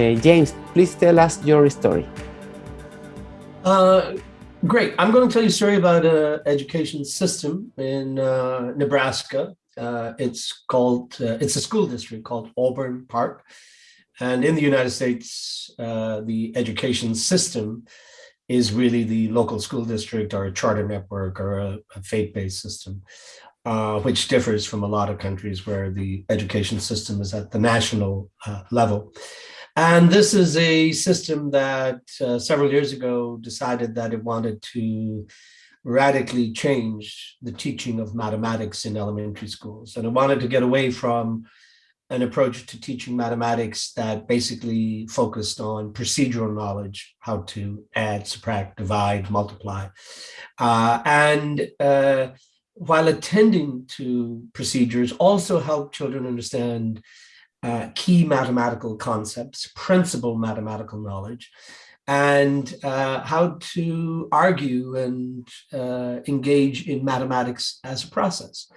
Uh, James, please tell us your story. Uh, great. I'm going to tell you a story about an education system in uh, Nebraska. Uh, it's called, uh, it's a school district called Auburn Park. And in the United States, the education system is really the local school district or a charter network or a, a faith-based system, uh, which differs from a lot of countries where the education system is at the national uh, level. And this is a system that uh, several years ago decided that it wanted to radically change the teaching of mathematics in elementary schools. And it wanted to get away from an approach to teaching mathematics that basically focused on procedural knowledge, how to add, subtract, divide, multiply. Uh, and uh, while attending to procedures, also help children understand uh, key mathematical concepts, principal mathematical knowledge, and uh, how to argue and uh, engage in mathematics as a process.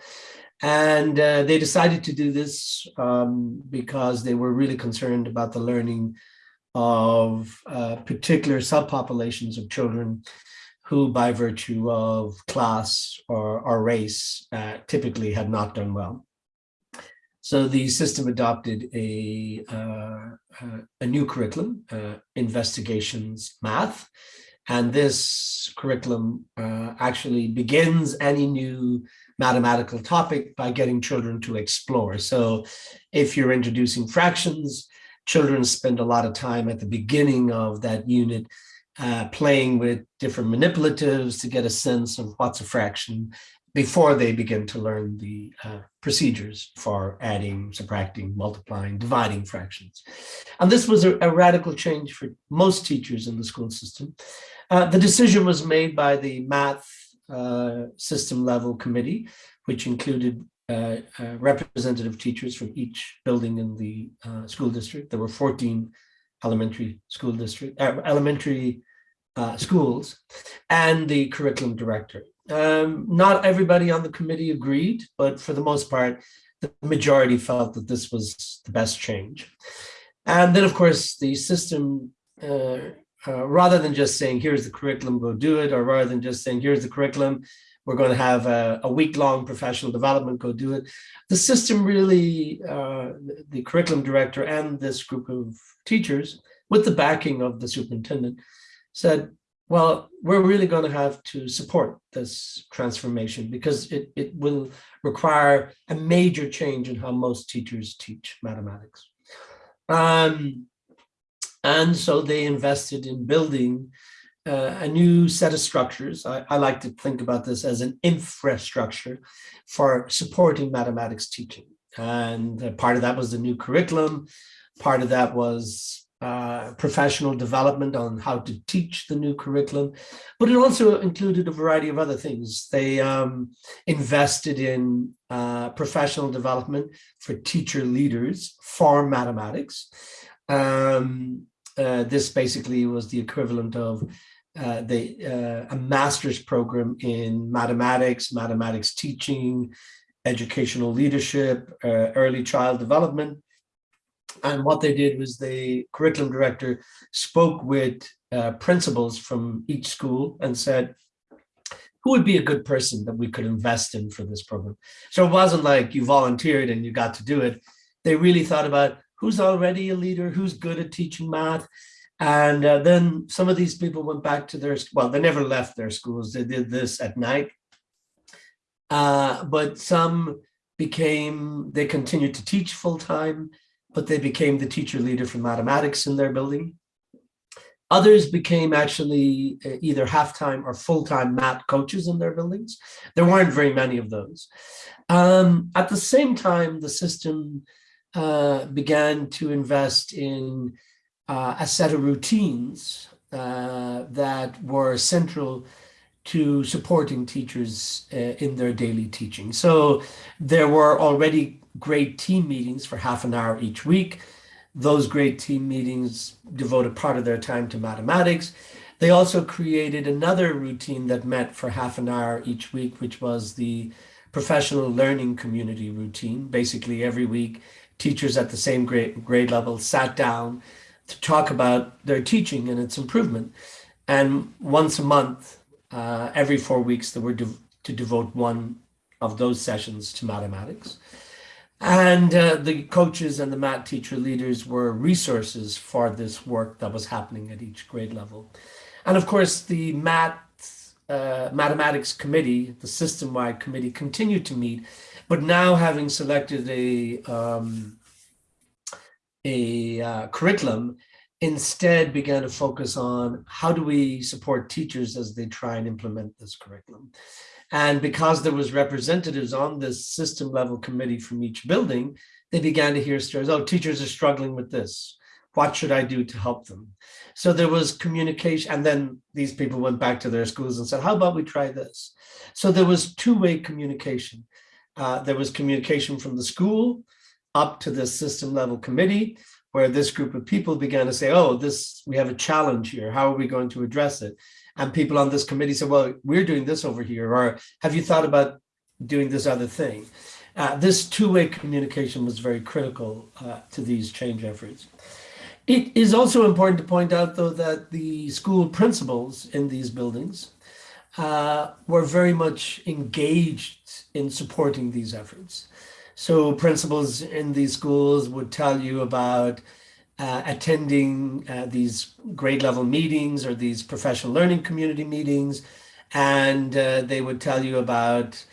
And uh, they decided to do this um, because they were really concerned about the learning of uh, particular subpopulations of children who by virtue of class or, or race uh, typically had not done well. So the system adopted a, uh, uh, a new curriculum, uh, investigations math, and this curriculum uh, actually begins any new mathematical topic by getting children to explore. So if you're introducing fractions, children spend a lot of time at the beginning of that unit uh, playing with different manipulatives to get a sense of what's a fraction before they begin to learn the uh, procedures for adding, subtracting, multiplying, dividing fractions. And this was a, a radical change for most teachers in the school system. Uh, the decision was made by the math uh, system level committee, which included uh, uh, representative teachers from each building in the uh, school district. There were 14 elementary school district, uh, schools, and the curriculum director. Um, not everybody on the committee agreed, but for the most part, the majority felt that this was the best change. And then, of course, the system uh, uh, rather than just saying, here's the curriculum, go do it, or rather than just saying, here's the curriculum, we're going to have a, a week-long professional development, go do it. The system really, uh, the, the curriculum director and this group of teachers, with the backing of the superintendent, said, well, we're really going to have to support this transformation because it, it will require a major change in how most teachers teach mathematics. Um, and so they invested in building uh, a new set of structures. I, I, like to think about this as an infrastructure for supporting mathematics teaching. And uh, part of that was the new curriculum. Part of that was uh, professional development on how to teach the new curriculum, but it also included a variety of other things. They um, invested in uh, professional development for teacher leaders for mathematics. Um, uh, this basically was the equivalent of uh, the uh, a master's program in mathematics, mathematics teaching, educational leadership, early child development. And what they did was the curriculum director spoke with uh, principals from each school and said, who would be a good person that we could invest in for this program? So it wasn't like you volunteered and you got to do it. They really thought about who's already a leader, who's good at teaching math. And uh, then some of these people went back to their, well, they never left their schools. They did this at night. Uh, but some became, they continued to teach full time, but they became the teacher leader for mathematics in their building. Others became actually uh, either half-time or full-time math coaches in their buildings. There weren't very many of those. Um, at the same time, the system uh, began to invest in uh, a set of routines uh, that were central to supporting teachers uh, in their daily teaching. So there were already grade team meetings for half an hour each week. Those grade team meetings devoted part of their time to mathematics. They also created another routine that met for half an hour each week, which was the professional learning community routine. Basically every week, teachers at the same grade, grade level sat down to talk about their teaching and its improvement. And once a month, uh, every four weeks, they were de to devote one of those sessions to mathematics. And uh, the coaches and the math teacher leaders were resources for this work that was happening at each grade level. And of course, the math uh, mathematics committee, the system-wide committee, continued to meet, but now having selected a um, a uh, curriculum, instead began to focus on how do we support teachers as they try and implement this curriculum. And because there was representatives on this system level committee from each building, they began to hear stories, oh, teachers are struggling with this. What should I do to help them? So there was communication. And then these people went back to their schools and said, how about we try this? So there was two-way communication. Uh, there was communication from the school up to the system level committee, where this group of people began to say, oh, this we have a challenge here. How are we going to address it? And people on this committee said, well, we're doing this over here. Or have you thought about doing this other thing? Uh, this two-way communication was very critical uh, to these change efforts. It is also important to point out, though, that the school principals in these buildings uh, were very much engaged in supporting these efforts. So principals in these schools would tell you about uh, attending uh, these grade level meetings or these professional learning community meetings. And uh, they would tell you about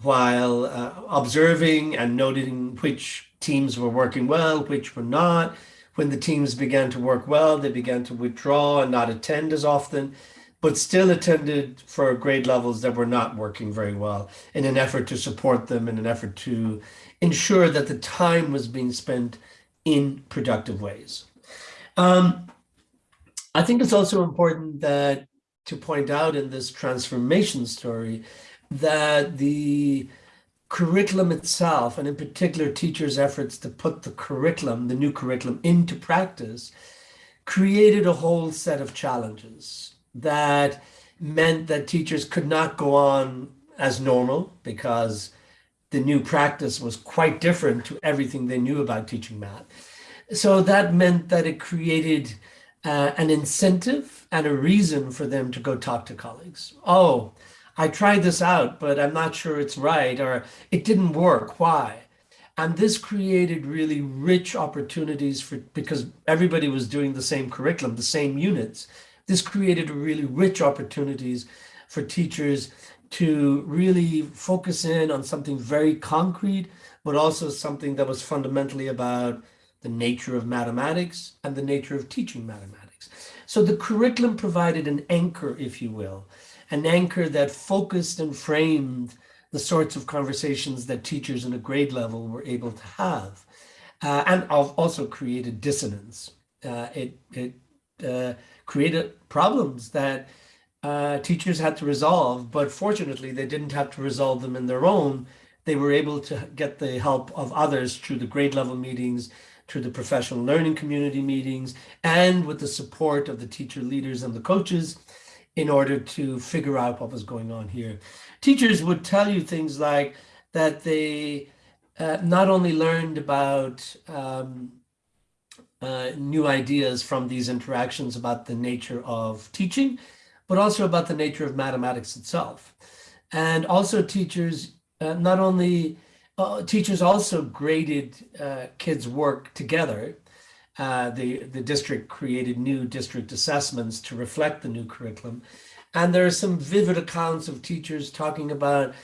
while uh, observing and noting which teams were working well, which were not. When the teams began to work well, they began to withdraw and not attend as often but still attended for grade levels that were not working very well in an effort to support them, in an effort to ensure that the time was being spent in productive ways. Um, I think it's also important that to point out in this transformation story that the curriculum itself, and in particular teachers' efforts to put the curriculum, the new curriculum into practice, created a whole set of challenges that meant that teachers could not go on as normal because the new practice was quite different to everything they knew about teaching math. So that meant that it created uh, an incentive and a reason for them to go talk to colleagues. Oh, I tried this out, but I'm not sure it's right, or it didn't work. Why? And this created really rich opportunities for because everybody was doing the same curriculum, the same units. This created really rich opportunities for teachers to really focus in on something very concrete, but also something that was fundamentally about the nature of mathematics and the nature of teaching mathematics. So the curriculum provided an anchor, if you will, an anchor that focused and framed the sorts of conversations that teachers in a grade level were able to have, uh, and also created dissonance. Uh, it, it uh, created problems that uh, teachers had to resolve, but fortunately they didn't have to resolve them in their own. They were able to get the help of others through the grade level meetings, through the professional learning community meetings, and with the support of the teacher leaders and the coaches in order to figure out what was going on here. Teachers would tell you things like that they uh, not only learned about um, uh, new ideas from these interactions about the nature of teaching, but also about the nature of mathematics itself. And also teachers, uh, not only, uh, teachers also graded uh, kids' work together. Uh, the, the district created new district assessments to reflect the new curriculum. And there are some vivid accounts of teachers talking about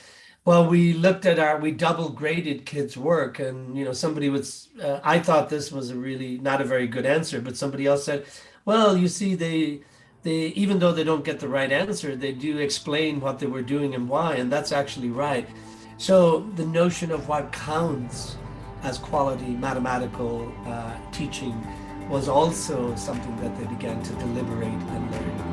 well, we looked at our, we double graded kids' work, and you know, somebody was. Uh, I thought this was a really not a very good answer, but somebody else said, "Well, you see, they, they even though they don't get the right answer, they do explain what they were doing and why, and that's actually right." So the notion of what counts as quality mathematical uh, teaching was also something that they began to deliberate and learn.